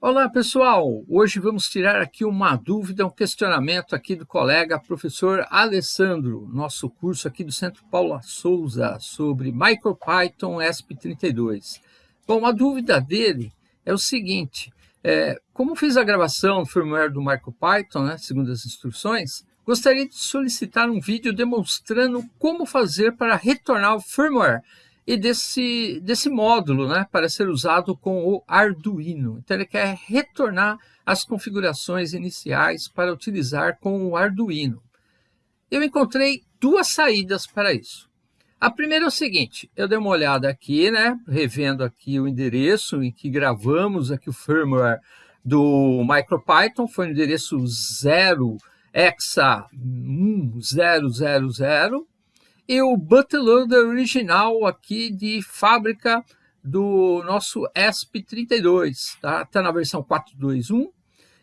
Olá pessoal, hoje vamos tirar aqui uma dúvida, um questionamento aqui do colega professor Alessandro, nosso curso aqui do Centro Paula Souza sobre MicroPython ESP32. Bom, a dúvida dele é o seguinte, é, como fiz a gravação do firmware do MicroPython, né, segundo as instruções, gostaria de solicitar um vídeo demonstrando como fazer para retornar o firmware e desse, desse módulo né, para ser usado com o Arduino. Então ele quer retornar as configurações iniciais para utilizar com o Arduino. Eu encontrei duas saídas para isso. A primeira é o seguinte, eu dei uma olhada aqui, né, revendo aqui o endereço em que gravamos aqui o firmware do MicroPython, foi o endereço 0 hexa 1000 e o bootloader original aqui de fábrica do nosso ESP32, tá? Está na versão 4.2.1.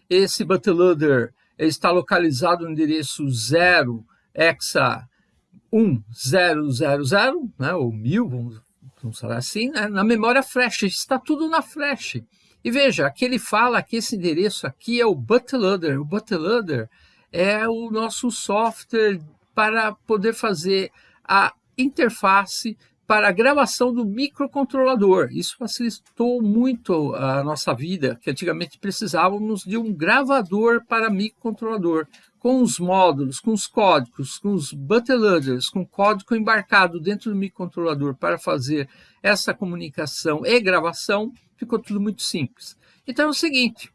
Esse bootloader está localizado no endereço 0 hexa 1000, né? ou 1000, vamos, vamos falar assim, né? na memória flash, está tudo na flash. E veja, aqui ele fala que esse endereço aqui é o bootloader. O bootloader é o nosso software para poder fazer a interface para a gravação do microcontrolador. Isso facilitou muito a nossa vida, que antigamente precisávamos de um gravador para microcontrolador, com os módulos, com os códigos, com os bootloaders, com código embarcado dentro do microcontrolador para fazer essa comunicação e gravação, ficou tudo muito simples. Então é o seguinte,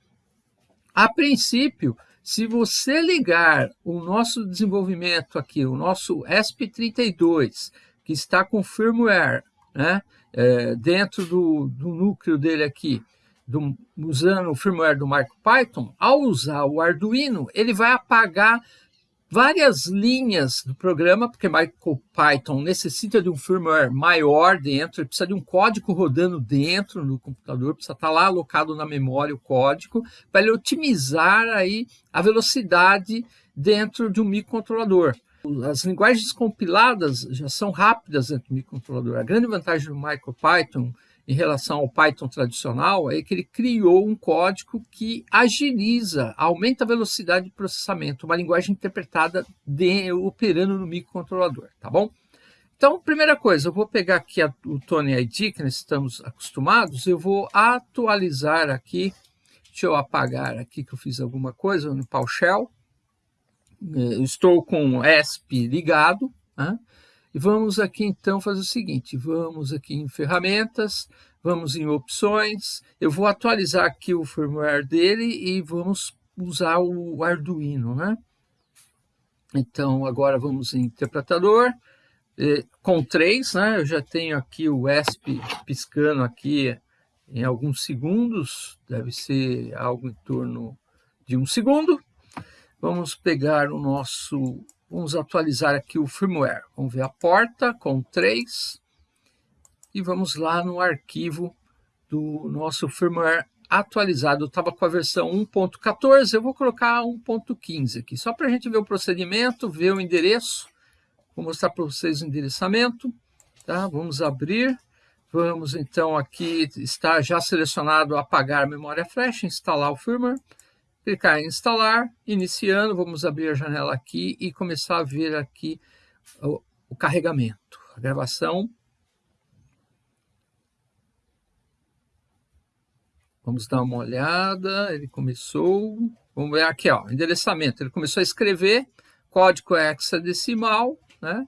a princípio, se você ligar o nosso desenvolvimento aqui, o nosso ESP32, que está com firmware, né, é, dentro do, do núcleo dele aqui, do, usando o firmware do MicroPython, ao usar o Arduino, ele vai apagar várias linhas do programa, porque MicroPython necessita de um firmware maior dentro, precisa de um código rodando dentro no computador, precisa estar lá alocado na memória o código, para ele otimizar aí a velocidade dentro de um microcontrolador. As linguagens compiladas já são rápidas dentro do microcontrolador. A grande vantagem do MicroPython em relação ao Python tradicional é que ele criou um código que agiliza, aumenta a velocidade de processamento, uma linguagem interpretada de, operando no microcontrolador, tá bom? Então, primeira coisa, eu vou pegar aqui a, o Tony ID, que nós estamos acostumados, eu vou atualizar aqui, deixa eu apagar aqui que eu fiz alguma coisa no PowerShell, eu estou com o ESP ligado, né? E vamos aqui então fazer o seguinte, vamos aqui em ferramentas, vamos em opções, eu vou atualizar aqui o firmware dele e vamos usar o Arduino, né? Então agora vamos em interpretador, com três, né? Eu já tenho aqui o ESP piscando aqui em alguns segundos, deve ser algo em torno de um segundo. Vamos pegar o nosso Vamos atualizar aqui o firmware. Vamos ver a porta com 3 e vamos lá no arquivo do nosso firmware atualizado. Estava com a versão 1.14, eu vou colocar 1.15 aqui, só para a gente ver o procedimento, ver o endereço. Vou mostrar para vocês o endereçamento. Tá? Vamos abrir. Vamos então aqui, está já selecionado apagar memória flash, instalar o firmware clicar em instalar, iniciando, vamos abrir a janela aqui e começar a ver aqui o, o carregamento, a gravação. Vamos dar uma olhada, ele começou, vamos ver aqui, ó, endereçamento, ele começou a escrever, código hexadecimal, né?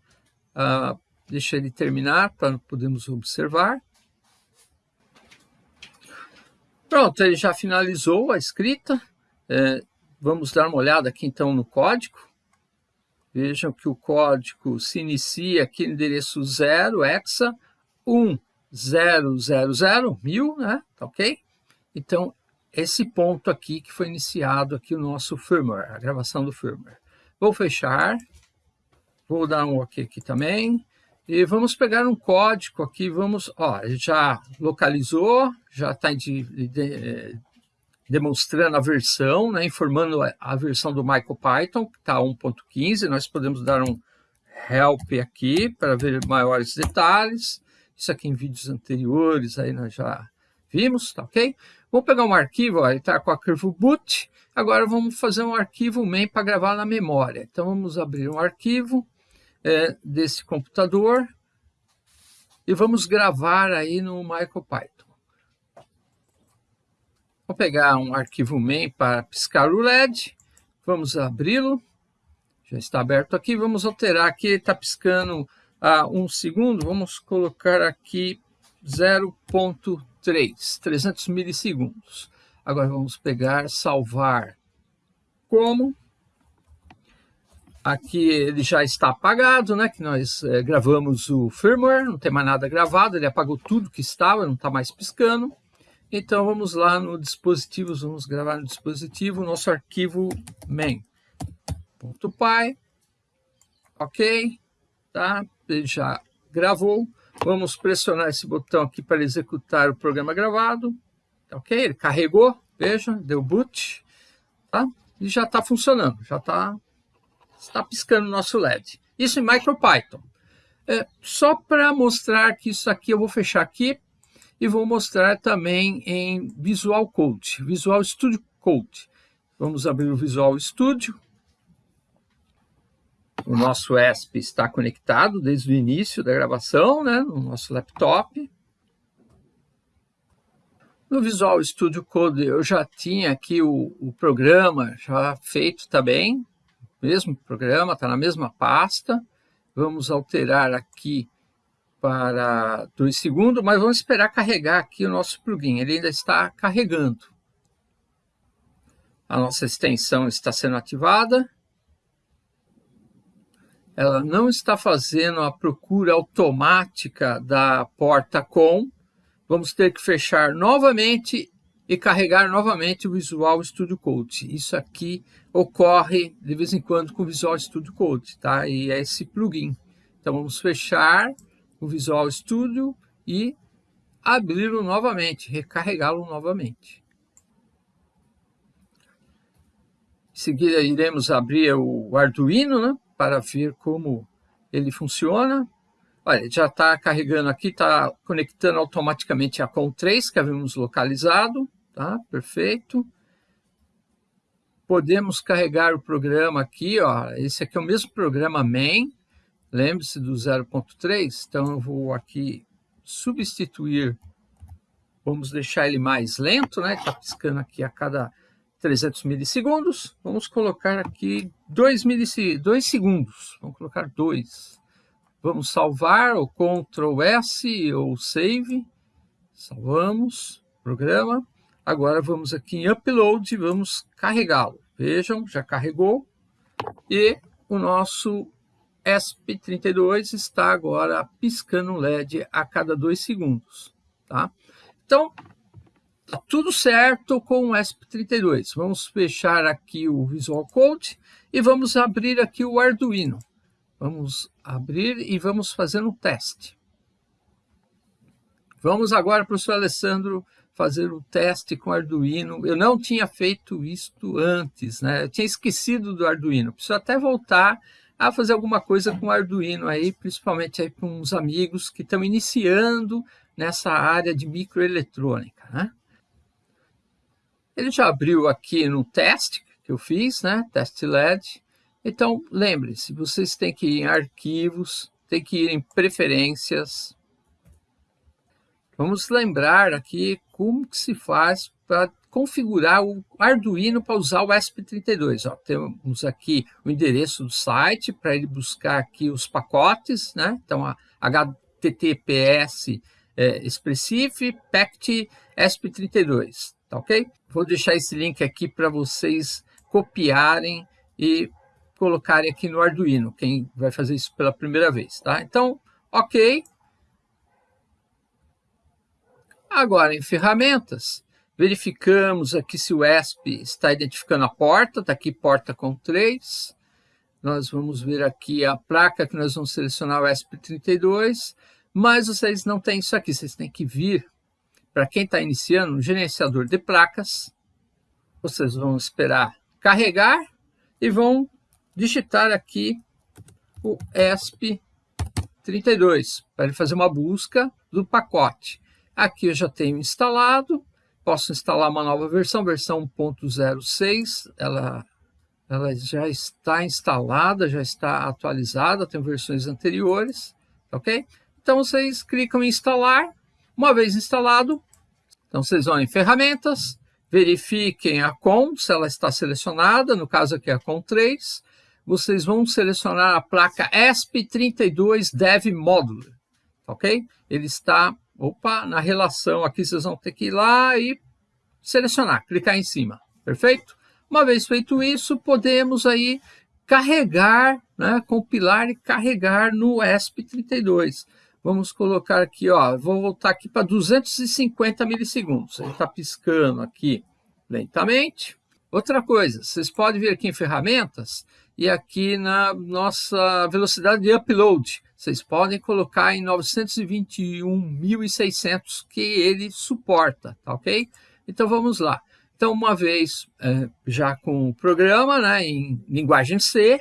Ah, deixa ele terminar para podermos observar. Pronto, ele já finalizou a escrita, é, vamos dar uma olhada aqui então no código. Vejam que o código se inicia aqui no endereço 0, hexa 1000, mil, né? Tá ok? Então, esse ponto aqui que foi iniciado aqui o nosso firmware, a gravação do firmware. Vou fechar, vou dar um OK aqui também, e vamos pegar um código aqui, vamos, ó, já localizou, já está demonstrando a versão, né, informando a versão do MicroPython, que está 1.15. Nós podemos dar um help aqui para ver maiores detalhes. Isso aqui em vídeos anteriores aí nós já vimos, tá ok? Vamos pegar um arquivo, ele está com o arquivo boot, agora vamos fazer um arquivo main para gravar na memória. Então vamos abrir um arquivo é, desse computador e vamos gravar aí no MicroPython. Vou pegar um arquivo main para piscar o LED, vamos abri-lo, já está aberto aqui, vamos alterar aqui, está piscando a um segundo, vamos colocar aqui 0.3, 300 milissegundos. Agora vamos pegar, salvar. Como. Aqui ele já está apagado, né? Que nós é, gravamos o firmware, não tem mais nada gravado, ele apagou tudo que estava, não está mais piscando. Então vamos lá no dispositivo, vamos gravar no dispositivo nosso arquivo main.py, ok, tá? Ele já gravou. Vamos pressionar esse botão aqui para executar o programa gravado. Ok? Ele carregou, veja, deu boot, tá? E já está funcionando, já está está piscando o nosso LED. Isso em MicroPython. É, só para mostrar que isso aqui eu vou fechar aqui e vou mostrar também em Visual Code, Visual Studio Code. Vamos abrir o Visual Studio. O nosso ESP está conectado desde o início da gravação, né, no nosso laptop. No Visual Studio Code eu já tinha aqui o, o programa já feito também, mesmo programa, está na mesma pasta. Vamos alterar aqui para 2 segundos, mas vamos esperar carregar aqui o nosso plugin. Ele ainda está carregando. A nossa extensão está sendo ativada ela não está fazendo a procura automática da porta com, vamos ter que fechar novamente e carregar novamente o Visual Studio Code. Isso aqui ocorre de vez em quando com o Visual Studio Code, tá? E é esse plugin. Então vamos fechar o Visual Studio e abri-lo novamente, recarregá-lo novamente. Em seguida iremos abrir o Arduino, né? para ver como ele funciona. Olha, já está carregando aqui, está conectando automaticamente a COM3 que havíamos localizado, tá? Perfeito. Podemos carregar o programa aqui, ó. Esse aqui é o mesmo programa main, lembre-se do 0.3, então eu vou aqui substituir, vamos deixar ele mais lento, né? Está piscando aqui a cada 300 milissegundos. Vamos colocar aqui 2, dois segundos. Vamos colocar 2. Vamos salvar o Ctrl S ou Save. Salvamos programa. Agora vamos aqui em Upload e vamos carregá-lo. Vejam, já carregou. E o nosso ESP32 está agora piscando um LED a cada 2 segundos. Tá? Então, Tá tudo certo com o ESP32. Vamos fechar aqui o Visual Code e vamos abrir aqui o Arduino. Vamos abrir e vamos fazer um teste. Vamos agora, professor Alessandro, fazer o teste com o Arduino. Eu não tinha feito isto antes, né? Eu tinha esquecido do Arduino. Preciso até voltar a fazer alguma coisa com Arduino aí, principalmente aí com uns amigos que estão iniciando nessa área de microeletrônica, né? Ele já abriu aqui no teste que eu fiz, né? Teste LED. Então, lembre-se, vocês têm que ir em arquivos, tem que ir em preferências. Vamos lembrar aqui como que se faz para configurar o Arduino para usar o ESP32. Ó, temos aqui o endereço do site para ele buscar aqui os pacotes, né? Então, a HTTPS é, Expressive Pact ESP32, tá ok? Vou deixar esse link aqui para vocês copiarem e colocarem aqui no Arduino, quem vai fazer isso pela primeira vez, tá? Então, ok. Agora, em ferramentas, verificamos aqui se o ESP está identificando a porta, está aqui porta com 3. Nós vamos ver aqui a placa que nós vamos selecionar o ESP32, mas vocês não têm isso aqui, vocês têm que vir para quem está iniciando, um gerenciador de placas, vocês vão esperar carregar e vão digitar aqui o ESP32 para ele fazer uma busca do pacote. Aqui eu já tenho instalado, posso instalar uma nova versão, versão 1.06, ela, ela já está instalada, já está atualizada, tem versões anteriores, ok? Então vocês clicam em instalar, uma vez instalado, então vocês vão em ferramentas, verifiquem a COM, se ela está selecionada, no caso aqui é a COM 3, vocês vão selecionar a placa ESP32 Dev Modular, ok? Ele está, opa, na relação aqui vocês vão ter que ir lá e selecionar, clicar em cima, perfeito? Uma vez feito isso, podemos aí carregar, né, compilar e carregar no ESP32. Vamos colocar aqui, ó, vou voltar aqui para 250 milissegundos. Ele está piscando aqui lentamente. Outra coisa, vocês podem vir aqui em ferramentas e aqui na nossa velocidade de upload. Vocês podem colocar em 921.600 que ele suporta, tá ok? Então vamos lá. Então, uma vez é, já com o programa né, em linguagem C,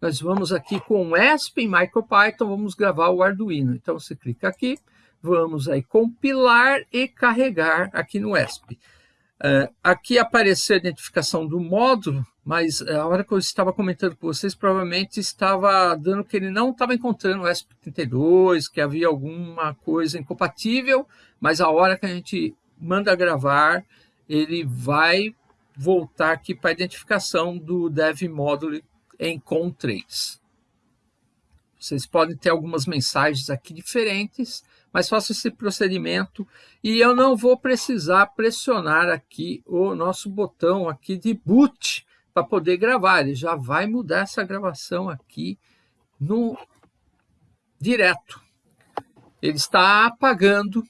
nós vamos aqui com o ESP em MicroPython, vamos gravar o Arduino. Então você clica aqui, vamos aí compilar e carregar aqui no ESP. Uh, aqui apareceu a identificação do módulo, mas a hora que eu estava comentando com vocês, provavelmente estava dando que ele não estava encontrando o ESP32, que havia alguma coisa incompatível, mas a hora que a gente manda gravar, ele vai voltar aqui para a identificação do dev módulo em COM3. Vocês podem ter algumas mensagens aqui diferentes, mas faço esse procedimento e eu não vou precisar pressionar aqui o nosso botão aqui de boot para poder gravar. Ele já vai mudar essa gravação aqui no direto. Ele está apagando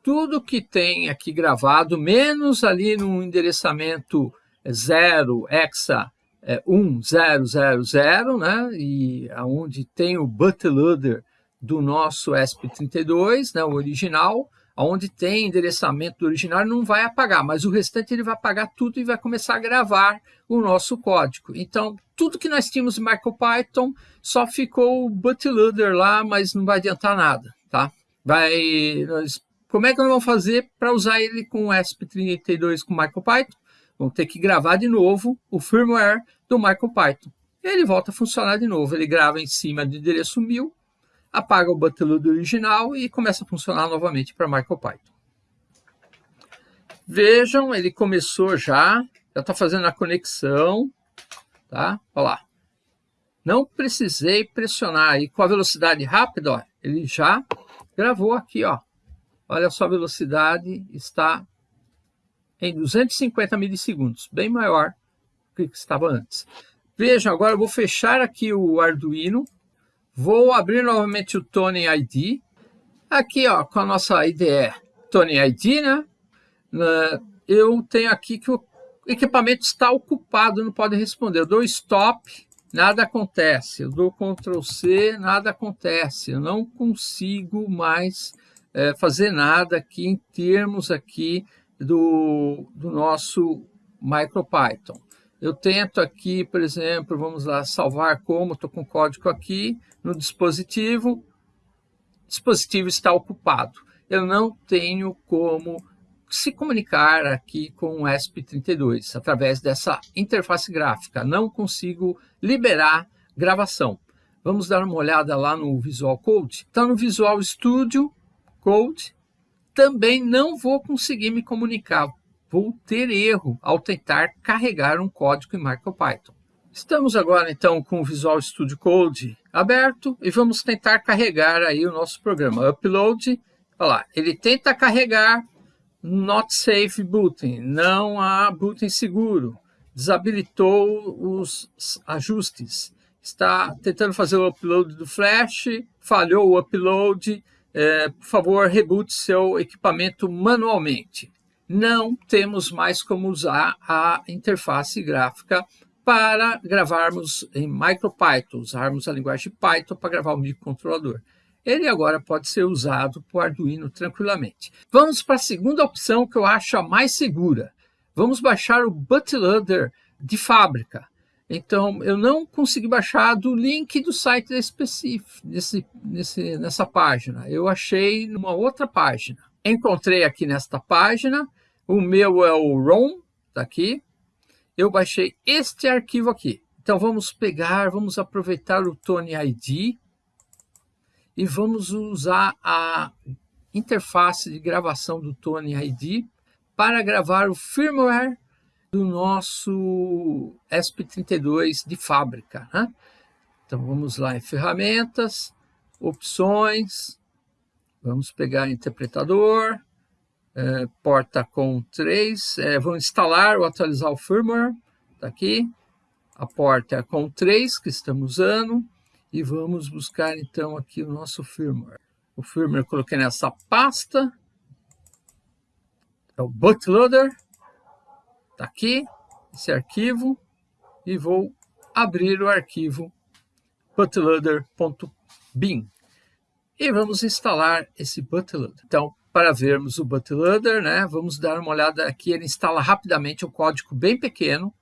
tudo que tem aqui gravado, menos ali no endereçamento 0 hexa é, 1000, né? E aonde tem o bootloader do nosso ESP32, né, o original, onde tem endereçamento do original, não vai apagar, mas o restante ele vai apagar tudo e vai começar a gravar o nosso código. Então, tudo que nós tínhamos em MicroPython só ficou o bootloader lá, mas não vai adiantar nada, tá? Vai, nós, como é que nós vamos fazer para usar ele com o ESP32 com MicroPython? Vamos ter que gravar de novo o firmware do MicroPython. Ele volta a funcionar de novo, ele grava em cima do endereço 1000, apaga o bootloader original e começa a funcionar novamente para MicroPython. Vejam, ele começou já, já está fazendo a conexão, tá? Olha lá. Não precisei pressionar e com a velocidade rápida, ó, ele já gravou aqui, ó. Olha só a velocidade, está em 250 milissegundos, bem maior do que estava antes. Vejam, agora eu vou fechar aqui o Arduino, vou abrir novamente o Tony ID, aqui ó, com a nossa IDE Tony ID, né? Eu tenho aqui que o equipamento está ocupado, não pode responder. Eu dou stop, nada acontece. Eu dou Ctrl C, nada acontece. Eu não consigo mais é, fazer nada aqui em termos aqui do, do nosso MicroPython. Eu tento aqui, por exemplo, vamos lá, salvar como, estou com código aqui no dispositivo, o dispositivo está ocupado. Eu não tenho como se comunicar aqui com o ESP32 através dessa interface gráfica. Não consigo liberar gravação. Vamos dar uma olhada lá no Visual Code. Então, no Visual Studio Code, também não vou conseguir me comunicar. Vou ter erro ao tentar carregar um código em MicroPython. Estamos agora então com o Visual Studio Code aberto e vamos tentar carregar aí o nosso programa. Upload, olha lá, ele tenta carregar not safe booting, não há booting seguro, desabilitou os ajustes, está tentando fazer o upload do flash, falhou o upload, é, por favor, reboot seu equipamento manualmente. Não temos mais como usar a interface gráfica para gravarmos em MicroPython, usarmos a linguagem Python para gravar o microcontrolador. Ele agora pode ser usado por Arduino tranquilamente. Vamos para a segunda opção que eu acho a mais segura. Vamos baixar o bootloader de fábrica. Então, eu não consegui baixar do link do site específico, nessa página. Eu achei numa outra página. Encontrei aqui nesta página, O meu é o ROM, tá aqui. Eu baixei este arquivo aqui. Então vamos pegar, vamos aproveitar o Tony ID e vamos usar a interface de gravação do Tony ID para gravar o firmware do nosso ESP32 de fábrica. Né? Então vamos lá em ferramentas, opções, vamos pegar interpretador, é, porta com 3, é, vamos instalar ou atualizar o firmware, está aqui, a porta é com 3 que estamos usando, e vamos buscar então aqui o nosso firmware. O firmware eu coloquei nessa pasta, é o bootloader, está aqui, esse arquivo, e vou abrir o arquivo bootloader.bin. E vamos instalar esse bootloader. Então, para vermos o bootloader, né, vamos dar uma olhada aqui, ele instala rapidamente um código bem pequeno.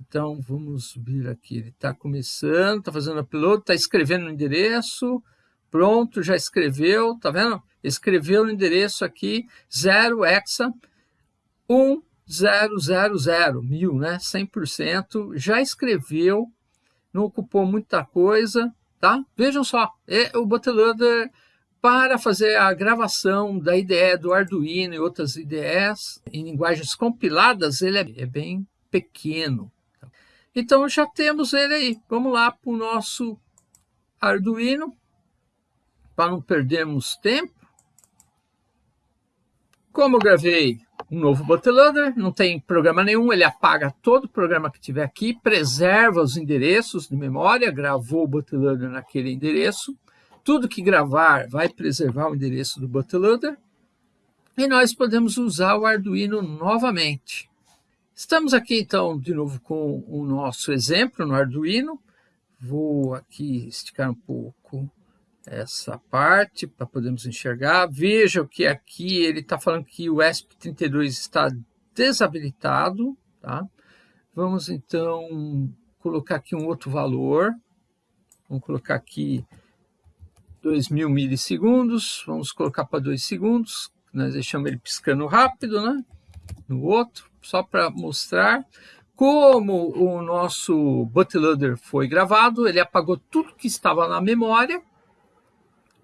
Então, vamos vir aqui, ele está começando, está fazendo upload, está escrevendo o endereço, pronto, já escreveu, tá vendo? Escreveu o endereço aqui, 0 hexa 1000, mil, né, 100%, já escreveu, não ocupou muita coisa, tá? Vejam só, é o bootloader para fazer a gravação da IDE do Arduino e outras IDEs em linguagens compiladas, ele é, é bem pequeno. Então já temos ele aí. Vamos lá para o nosso Arduino, para não perdermos tempo. Como gravei um novo bootloader, não tem programa nenhum, ele apaga todo o programa que tiver aqui, preserva os endereços de memória, gravou o bootloader naquele endereço, tudo que gravar vai preservar o endereço do bootloader, e nós podemos usar o Arduino novamente. Estamos aqui então de novo com o nosso exemplo no Arduino, vou aqui esticar um pouco essa parte para podermos enxergar. Veja que aqui ele está falando que o ESP32 está desabilitado. Tá? Vamos então colocar aqui um outro valor. Vamos colocar aqui 2.000 milissegundos. Vamos colocar para 2 segundos. Nós deixamos ele piscando rápido, né? No outro, só para mostrar. Como o nosso bootloader foi gravado, ele apagou tudo que estava na memória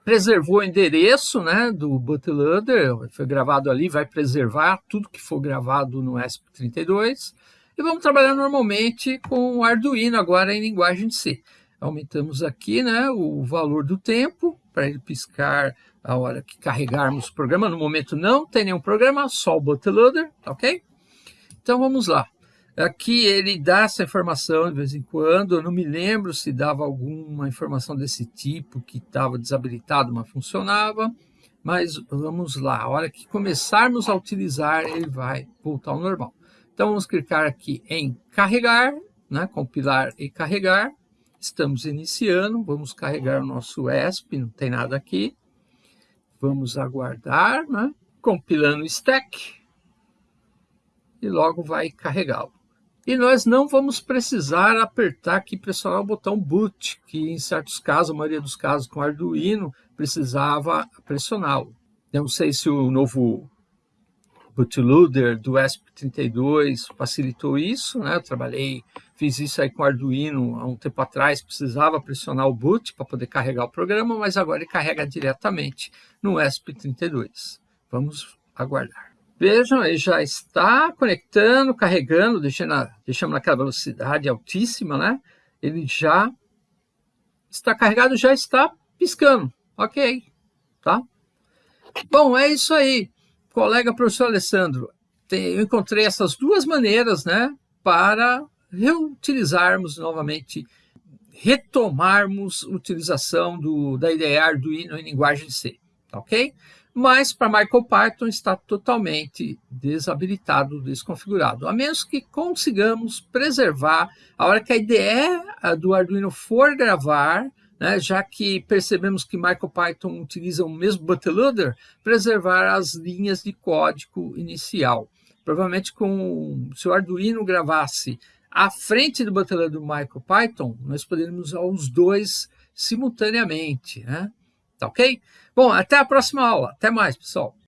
preservou o endereço né, do bootloader, foi gravado ali, vai preservar tudo que for gravado no ESP32. E vamos trabalhar normalmente com o Arduino, agora em linguagem C. Aumentamos aqui né, o valor do tempo, para ele piscar a hora que carregarmos o programa. No momento não tem nenhum programa, só o bootloader, tá ok? Então vamos lá. Aqui ele dá essa informação de vez em quando, eu não me lembro se dava alguma informação desse tipo que estava desabilitado, mas funcionava. Mas vamos lá, a hora que começarmos a utilizar, ele vai voltar ao normal. Então vamos clicar aqui em carregar, né, compilar e carregar. Estamos iniciando, vamos carregar o nosso ESP, não tem nada aqui. Vamos aguardar, né, compilando o stack e logo vai carregá-lo. E nós não vamos precisar apertar aqui, pressionar o botão boot, que em certos casos, a maioria dos casos com Arduino, precisava pressioná-lo. Não sei se o novo bootloader do ESP32 facilitou isso, né? Eu trabalhei, fiz isso aí com Arduino há um tempo atrás, precisava pressionar o boot para poder carregar o programa, mas agora ele carrega diretamente no ESP32. Vamos aguardar. Vejam, ele já está conectando, carregando, deixando, deixamos naquela velocidade altíssima, né? Ele já está carregado, já está piscando. Ok, tá? Bom, é isso aí. Colega professor Alessandro, tem, eu encontrei essas duas maneiras, né? Para reutilizarmos novamente, retomarmos utilização do, da IDE Arduino em linguagem C, tá ok? Mas para MicroPython está totalmente desabilitado, desconfigurado, a menos que consigamos preservar a hora que a IDE do Arduino for gravar, né, já que percebemos que MicroPython utiliza o mesmo bootloader, preservar as linhas de código inicial. Provavelmente com, se o Arduino gravasse à frente do bootloader do MicroPython, nós poderíamos usar os dois simultaneamente, né? Tá ok? Bom, até a próxima aula. Até mais, pessoal.